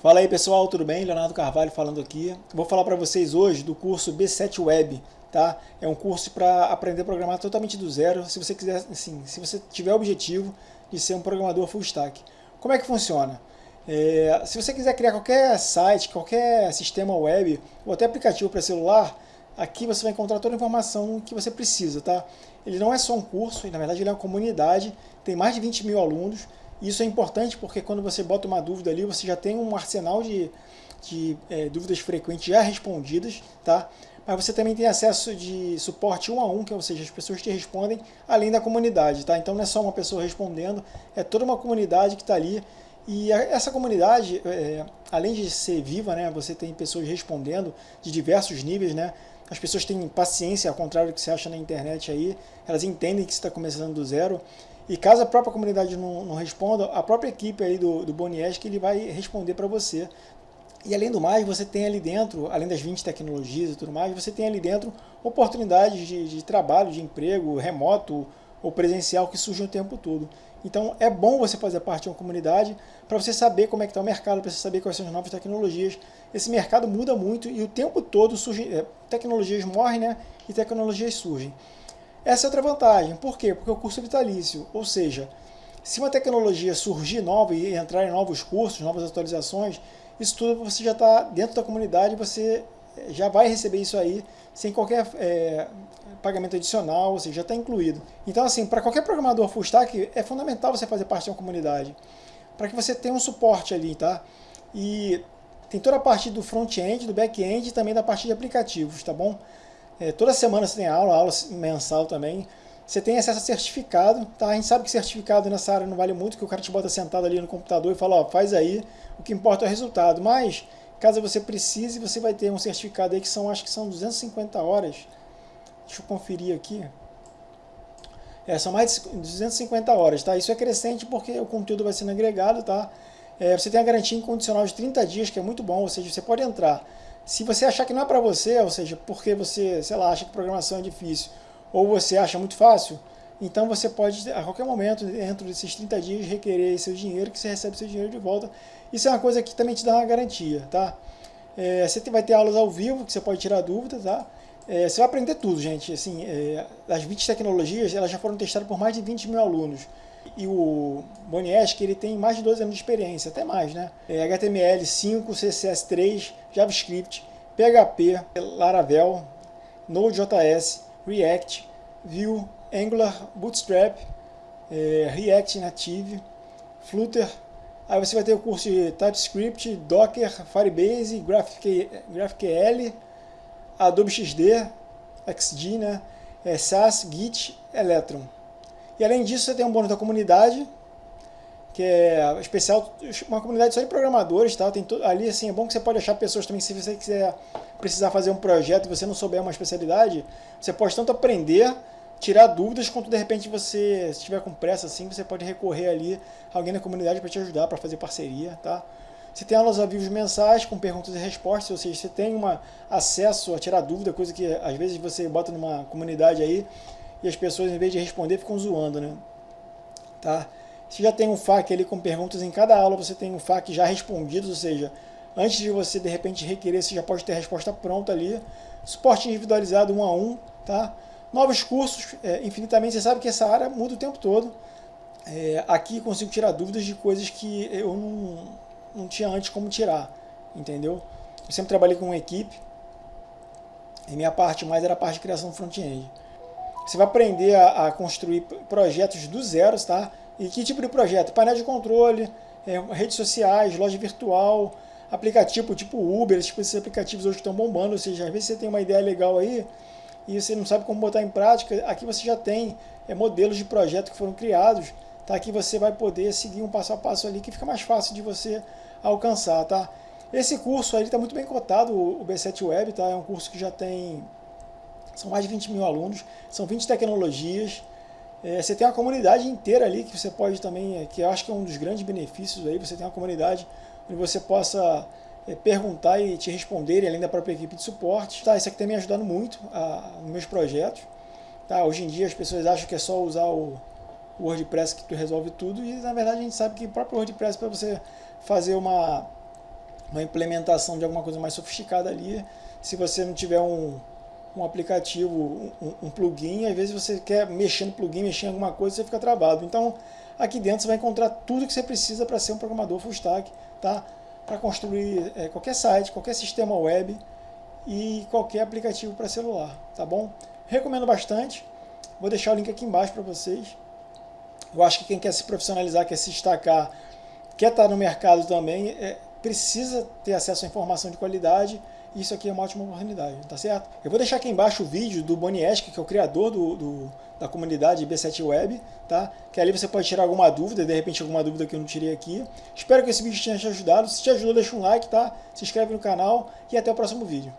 Fala aí pessoal, tudo bem? Leonardo Carvalho falando aqui. Vou falar para vocês hoje do curso B7 Web, tá? É um curso para aprender a programar totalmente do zero, se você quiser, assim, se você tiver o objetivo de ser um programador full stack. Como é que funciona? É, se você quiser criar qualquer site, qualquer sistema web ou até aplicativo para celular, aqui você vai encontrar toda a informação que você precisa, tá? Ele não é só um curso, na verdade ele é uma comunidade, tem mais de 20 mil alunos, isso é importante porque quando você bota uma dúvida ali, você já tem um arsenal de, de é, dúvidas frequentes já respondidas, tá? Mas você também tem acesso de suporte um a um, que ou seja, as pessoas te respondem além da comunidade, tá? Então não é só uma pessoa respondendo, é toda uma comunidade que está ali. E essa comunidade, é, além de ser viva, né, você tem pessoas respondendo de diversos níveis, né? As pessoas têm paciência, ao contrário do que você acha na internet aí, elas entendem que você está começando do zero e caso a própria comunidade não, não responda, a própria equipe aí do, do Bonies que ele vai responder para você. E além do mais, você tem ali dentro, além das 20 tecnologias e tudo mais, você tem ali dentro oportunidades de, de trabalho, de emprego, remoto ou presencial que surgem o tempo todo. Então é bom você fazer parte de uma comunidade para você saber como é que está o mercado, para você saber quais são as novas tecnologias. Esse mercado muda muito e o tempo todo surgem, é, tecnologias morrem né, e tecnologias surgem. Essa é outra vantagem. Por quê? Porque o curso é vitalício. Ou seja, se uma tecnologia surgir nova e entrar em novos cursos, novas atualizações, isso tudo você já está dentro da comunidade, você eh, já vai receber isso aí sem qualquer é, pagamento adicional, ou seja, já está incluído. Então, assim, para qualquer programador full stack, é fundamental você fazer parte de uma comunidade, para que você tenha um suporte ali, tá? E tem toda a parte do front-end, do back-end e também da parte de aplicativos, tá bom? É, toda semana você tem aula, aula mensal também. Você tem acesso a certificado, tá? A gente sabe que certificado nessa área não vale muito, que o cara te bota sentado ali no computador e fala, ó, faz aí, o que importa é o resultado. Mas, caso você precise, você vai ter um certificado aí que são, acho que são 250 horas. Deixa eu conferir aqui. É, são mais de 250 horas, tá? Isso é crescente porque o conteúdo vai sendo agregado, tá? É, você tem a garantia incondicional de 30 dias, que é muito bom, ou seja, você pode entrar se você achar que não é para você, ou seja, porque você, sei lá, acha que programação é difícil, ou você acha muito fácil, então você pode, a qualquer momento, dentro desses 30 dias, requerer seu dinheiro, que você recebe seu dinheiro de volta. Isso é uma coisa que também te dá uma garantia, tá? É, você vai ter aulas ao vivo, que você pode tirar dúvidas, tá? É, você vai aprender tudo, gente. Assim, é, as 20 tecnologias, elas já foram testadas por mais de 20 mil alunos e o Bonieski ele tem mais de 12 anos de experiência, até mais, né? É HTML5, CSS3, JavaScript, PHP, Laravel, Node.js, React, Vue, Angular, Bootstrap, é, React Native, Flutter. Aí você vai ter o curso de TypeScript, Docker, Firebase, GraphQL, Adobe XD, XD, né? É, SAS, Git, Electron. E além disso, você tem um bônus da comunidade, que é especial, uma comunidade só de programadores, tá? Tem ali assim, é bom que você pode achar pessoas também, se você quiser precisar fazer um projeto e você não souber uma especialidade, você pode tanto aprender, tirar dúvidas, quanto de repente você, se estiver com pressa assim, você pode recorrer ali a alguém na comunidade para te ajudar, para fazer parceria, tá? Você tem aulas avios mensais com perguntas e respostas, ou seja, você tem uma acesso a tirar dúvida, coisa que às vezes você bota numa comunidade aí e as pessoas, em vez de responder, ficam zoando, né? Tá? Você já tem um FAQ ali com perguntas em cada aula, você tem um FAQ já respondido, ou seja, antes de você de repente requerer, você já pode ter a resposta pronta ali. Suporte individualizado um a um, tá? Novos cursos, é, infinitamente, você sabe que essa área muda o tempo todo. É, aqui consigo tirar dúvidas de coisas que eu não, não tinha antes como tirar, entendeu? Eu sempre trabalhei com uma equipe, e minha parte mais era a parte de criação front-end. Você vai aprender a, a, construir projetos do zero, tá? E que tipo de projeto? Painel de controle, é, redes sociais, loja virtual, aplicativo tipo Uber, tipo esses aplicativos hoje que estão bombando, ou seja, às vezes você tem uma ideia legal aí e você não sabe como botar em prática, aqui você já tem é, modelos de projeto que foram criados, tá? Aqui você vai poder seguir um passo a passo ali que fica mais fácil de você alcançar, tá? Esse curso aí está muito bem cotado, o B7 Web, tá? É um curso que já tem são mais de 20 mil alunos, são 20 tecnologias. É, você tem uma comunidade inteira ali que você pode também, é, que eu acho que é um dos grandes benefícios aí, você tem uma comunidade onde você possa é, perguntar e te responder, além da própria equipe de suporte. Tá, isso aqui tem me ajudando muito a, nos meus projetos. Tá, hoje em dia as pessoas acham que é só usar o, o WordPress que tu resolve tudo, e na verdade a gente sabe que o próprio WordPress para você fazer uma, uma implementação de alguma coisa mais sofisticada ali. Se você não tiver um, um aplicativo, um, um, plugin, às vezes você quer mexer no plugin, mexer em alguma coisa, você fica travado. Então, aqui dentro você vai encontrar tudo que você precisa para ser um programador full stack, tá? Para construir é, qualquer site, qualquer sistema web e qualquer aplicativo para celular, tá bom? Recomendo bastante. Vou deixar o link aqui embaixo para vocês. Eu acho que quem quer se profissionalizar, quer se destacar, quer estar no mercado também, é, precisa ter acesso à informação de qualidade isso aqui é uma ótima oportunidade, tá certo? Eu vou deixar aqui embaixo o vídeo do Bonieski, que é o criador do, do, da comunidade B7 Web, tá? Que ali você pode tirar alguma dúvida, de repente alguma dúvida que eu não tirei aqui. Espero que esse vídeo tenha te ajudado. Se te ajudou, deixa um like, tá? Se inscreve no canal e até o próximo vídeo.